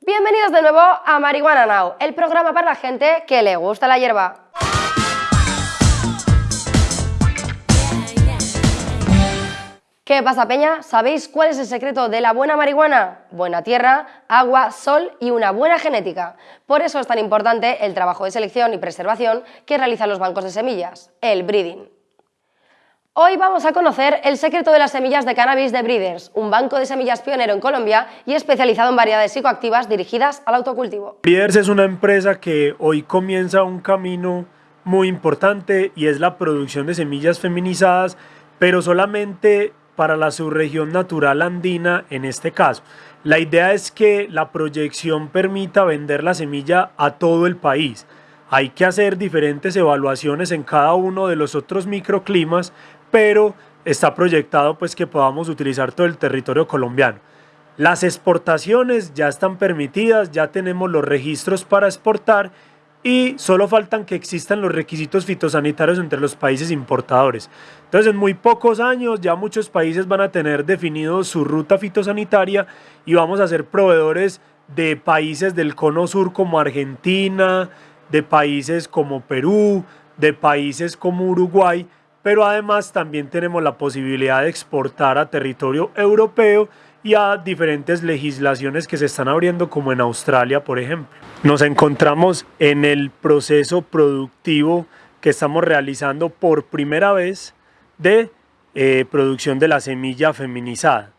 Bienvenidos de nuevo a Marihuana Now, el programa para la gente que le gusta la hierba. ¿Qué pasa, Peña? ¿Sabéis cuál es el secreto de la buena marihuana? Buena tierra, agua, sol y una buena genética. Por eso es tan importante el trabajo de selección y preservación que realizan los bancos de semillas, el breeding. Hoy vamos a conocer el secreto de las semillas de cannabis de Breeders, un banco de semillas pionero en Colombia y especializado en variedades psicoactivas dirigidas al autocultivo. Breeders es una empresa que hoy comienza un camino muy importante y es la producción de semillas feminizadas, pero solamente para la subregión natural andina en este caso. La idea es que la proyección permita vender la semilla a todo el país. Hay que hacer diferentes evaluaciones en cada uno de los otros microclimas, pero está proyectado pues que podamos utilizar todo el territorio colombiano. Las exportaciones ya están permitidas, ya tenemos los registros para exportar y solo faltan que existan los requisitos fitosanitarios entre los países importadores. Entonces en muy pocos años ya muchos países van a tener definido su ruta fitosanitaria y vamos a ser proveedores de países del cono sur como Argentina, de países como Perú, de países como Uruguay, pero además también tenemos la posibilidad de exportar a territorio europeo y a diferentes legislaciones que se están abriendo como en Australia, por ejemplo. Nos encontramos en el proceso productivo que estamos realizando por primera vez de eh, producción de la semilla feminizada.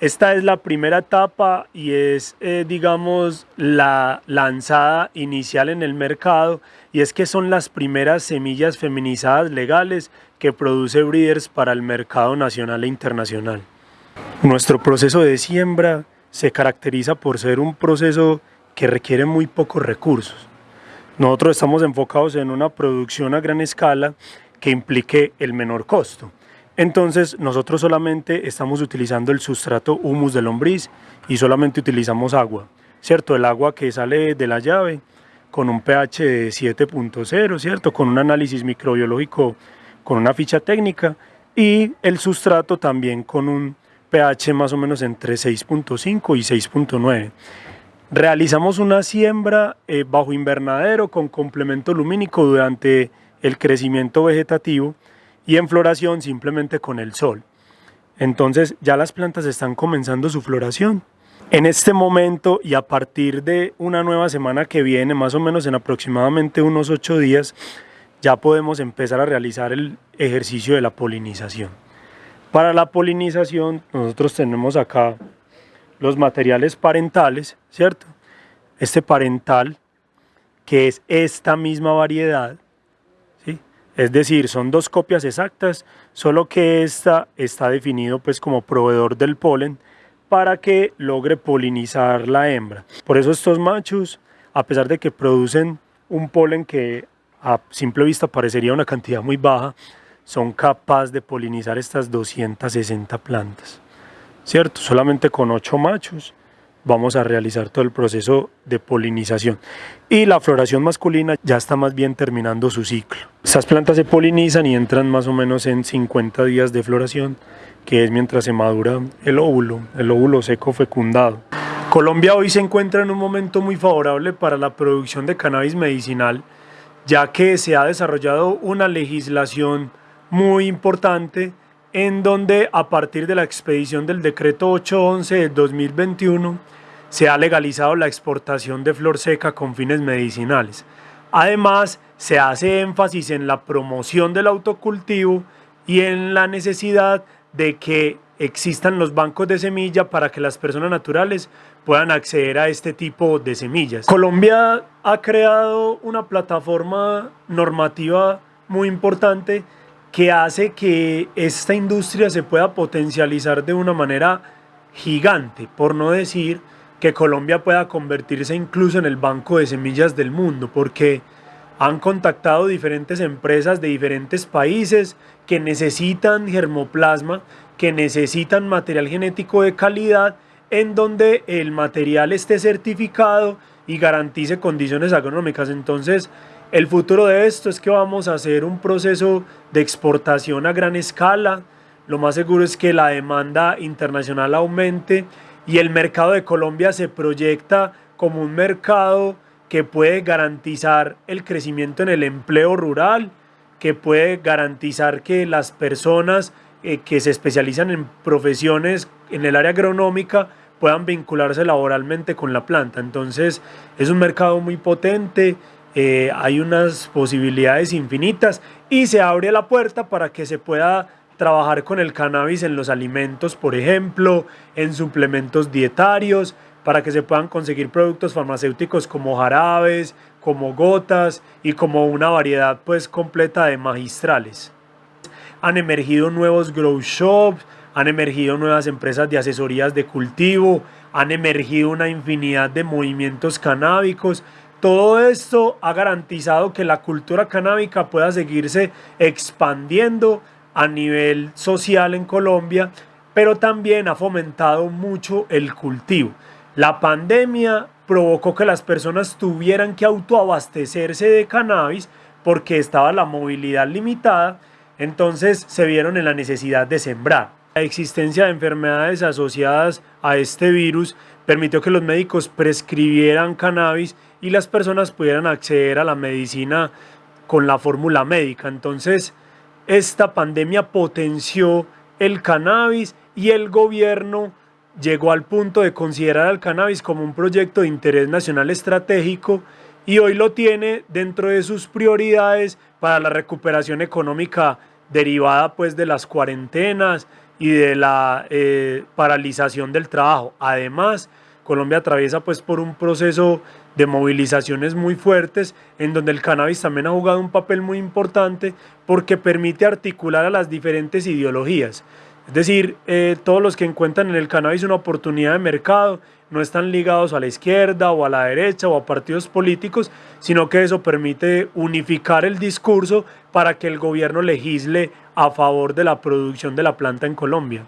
Esta es la primera etapa y es, eh, digamos, la lanzada inicial en el mercado y es que son las primeras semillas feminizadas legales que produce Breeders para el mercado nacional e internacional. Nuestro proceso de siembra se caracteriza por ser un proceso que requiere muy pocos recursos. Nosotros estamos enfocados en una producción a gran escala que implique el menor costo. Entonces nosotros solamente estamos utilizando el sustrato humus de lombriz y solamente utilizamos agua, ¿cierto? El agua que sale de la llave con un pH de 7.0, ¿cierto? Con un análisis microbiológico, con una ficha técnica y el sustrato también con un pH más o menos entre 6.5 y 6.9. Realizamos una siembra eh, bajo invernadero con complemento lumínico durante el crecimiento vegetativo y en floración simplemente con el sol. Entonces ya las plantas están comenzando su floración. En este momento y a partir de una nueva semana que viene, más o menos en aproximadamente unos ocho días, ya podemos empezar a realizar el ejercicio de la polinización. Para la polinización nosotros tenemos acá los materiales parentales, ¿cierto? Este parental, que es esta misma variedad. Es decir, son dos copias exactas, solo que esta está definido pues como proveedor del polen para que logre polinizar la hembra. Por eso estos machos, a pesar de que producen un polen que a simple vista parecería una cantidad muy baja, son capaces de polinizar estas 260 plantas. ¿Cierto? Solamente con 8 machos vamos a realizar todo el proceso de polinización. Y la floración masculina ya está más bien terminando su ciclo. Estas plantas se polinizan y entran más o menos en 50 días de floración, que es mientras se madura el óvulo, el óvulo seco fecundado. Colombia hoy se encuentra en un momento muy favorable para la producción de cannabis medicinal, ya que se ha desarrollado una legislación muy importante en donde a partir de la expedición del decreto 811 de 2021 se ha legalizado la exportación de flor seca con fines medicinales. Además, se hace énfasis en la promoción del autocultivo y en la necesidad de que existan los bancos de semilla para que las personas naturales puedan acceder a este tipo de semillas. Colombia ha creado una plataforma normativa muy importante que hace que esta industria se pueda potencializar de una manera gigante, por no decir que Colombia pueda convertirse incluso en el banco de semillas del mundo, porque han contactado diferentes empresas de diferentes países que necesitan germoplasma, que necesitan material genético de calidad, en donde el material esté certificado y garantice condiciones agronómicas. Entonces, el futuro de esto es que vamos a hacer un proceso de exportación a gran escala. Lo más seguro es que la demanda internacional aumente y el mercado de Colombia se proyecta como un mercado que puede garantizar el crecimiento en el empleo rural, que puede garantizar que las personas eh, que se especializan en profesiones en el área agronómica puedan vincularse laboralmente con la planta. Entonces es un mercado muy potente, eh, hay unas posibilidades infinitas y se abre la puerta para que se pueda trabajar con el cannabis en los alimentos, por ejemplo, en suplementos dietarios, para que se puedan conseguir productos farmacéuticos como jarabes, como gotas y como una variedad pues completa de magistrales. Han emergido nuevos grow shops, han emergido nuevas empresas de asesorías de cultivo, han emergido una infinidad de movimientos canábicos. Todo esto ha garantizado que la cultura canábica pueda seguirse expandiendo a nivel social en Colombia, pero también ha fomentado mucho el cultivo. La pandemia provocó que las personas tuvieran que autoabastecerse de cannabis porque estaba la movilidad limitada, entonces se vieron en la necesidad de sembrar. La existencia de enfermedades asociadas a este virus permitió que los médicos prescribieran cannabis y las personas pudieran acceder a la medicina con la fórmula médica. Entonces, esta pandemia potenció el cannabis y el gobierno llegó al punto de considerar al cannabis como un proyecto de interés nacional estratégico y hoy lo tiene dentro de sus prioridades para la recuperación económica derivada pues de las cuarentenas y de la eh, paralización del trabajo. Además, Colombia atraviesa pues por un proceso de movilizaciones muy fuertes en donde el cannabis también ha jugado un papel muy importante porque permite articular a las diferentes ideologías. Es decir, eh, todos los que encuentran en el cannabis una oportunidad de mercado no están ligados a la izquierda o a la derecha o a partidos políticos, sino que eso permite unificar el discurso para que el gobierno legisle a favor de la producción de la planta en Colombia.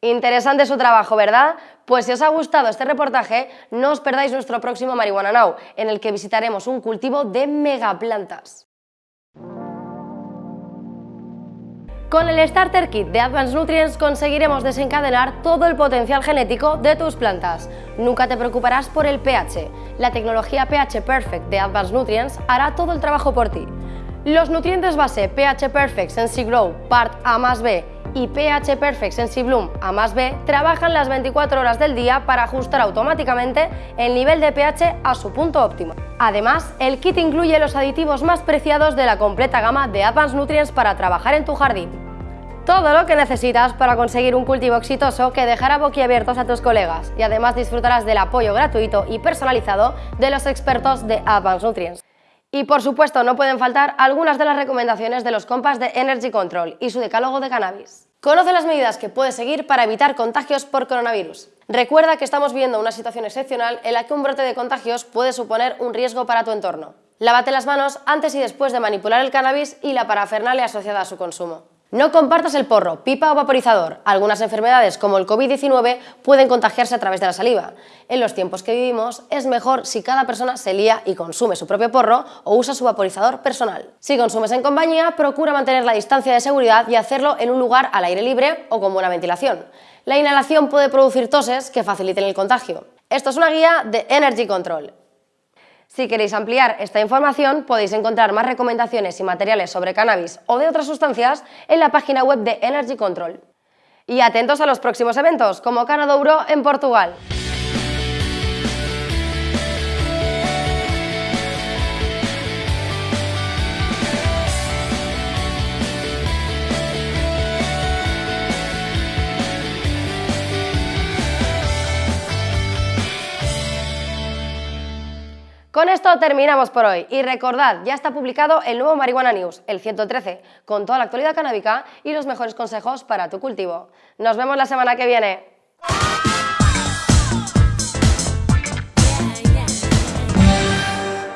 Interesante su trabajo, ¿verdad? Pues si os ha gustado este reportaje, no os perdáis nuestro próximo Marihuana Now, en el que visitaremos un cultivo de megaplantas. Con el Starter Kit de Advanced Nutrients conseguiremos desencadenar todo el potencial genético de tus plantas. Nunca te preocuparás por el pH. La tecnología pH Perfect de Advanced Nutrients hará todo el trabajo por ti. Los nutrientes base pH Perfect Sensi Grow Part A más B y pH Perfect Sensi Bloom A más B trabajan las 24 horas del día para ajustar automáticamente el nivel de pH a su punto óptimo. Además, el kit incluye los aditivos más preciados de la completa gama de Advanced Nutrients para trabajar en tu jardín. Todo lo que necesitas para conseguir un cultivo exitoso que dejará boquiabiertos a tus colegas y además disfrutarás del apoyo gratuito y personalizado de los expertos de Advanced Nutrients. Y por supuesto no pueden faltar algunas de las recomendaciones de los compas de Energy Control y su decálogo de cannabis. Conoce las medidas que puedes seguir para evitar contagios por coronavirus. Recuerda que estamos viendo una situación excepcional en la que un brote de contagios puede suponer un riesgo para tu entorno. Lávate las manos antes y después de manipular el cannabis y la parafernalia asociada a su consumo. No compartas el porro, pipa o vaporizador. Algunas enfermedades como el COVID-19 pueden contagiarse a través de la saliva. En los tiempos que vivimos es mejor si cada persona se lía y consume su propio porro o usa su vaporizador personal. Si consumes en compañía, procura mantener la distancia de seguridad y hacerlo en un lugar al aire libre o con buena ventilación. La inhalación puede producir toses que faciliten el contagio. Esto es una guía de Energy Control. Si queréis ampliar esta información, podéis encontrar más recomendaciones y materiales sobre cannabis o de otras sustancias en la página web de Energy Control. Y atentos a los próximos eventos, como Canadouro en Portugal. Con esto terminamos por hoy y recordad, ya está publicado el nuevo Marihuana News, el 113, con toda la actualidad canábica y los mejores consejos para tu cultivo. Nos vemos la semana que viene.